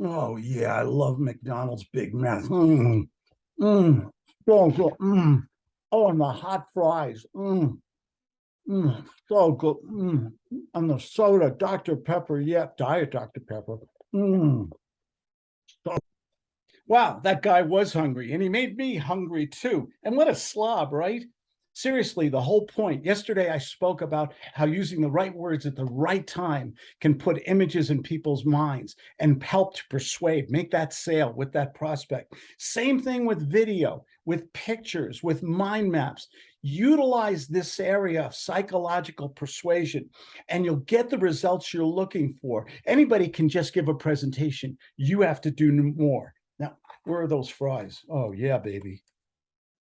Oh, yeah, I love McDonald's Big Mac. Mm, mm, so good. Mm. Oh, and the hot fries. Mm, mm, so good. Mm. And the soda, Dr. Pepper. Yeah, Diet Dr. Pepper. Mm. So- Wow, that guy was hungry and he made me hungry too. And what a slob, right? Seriously, the whole point. Yesterday, I spoke about how using the right words at the right time can put images in people's minds and help to persuade, make that sale with that prospect. Same thing with video, with pictures, with mind maps. Utilize this area of psychological persuasion and you'll get the results you're looking for. Anybody can just give a presentation. You have to do more. Now, where are those fries? Oh, yeah, baby.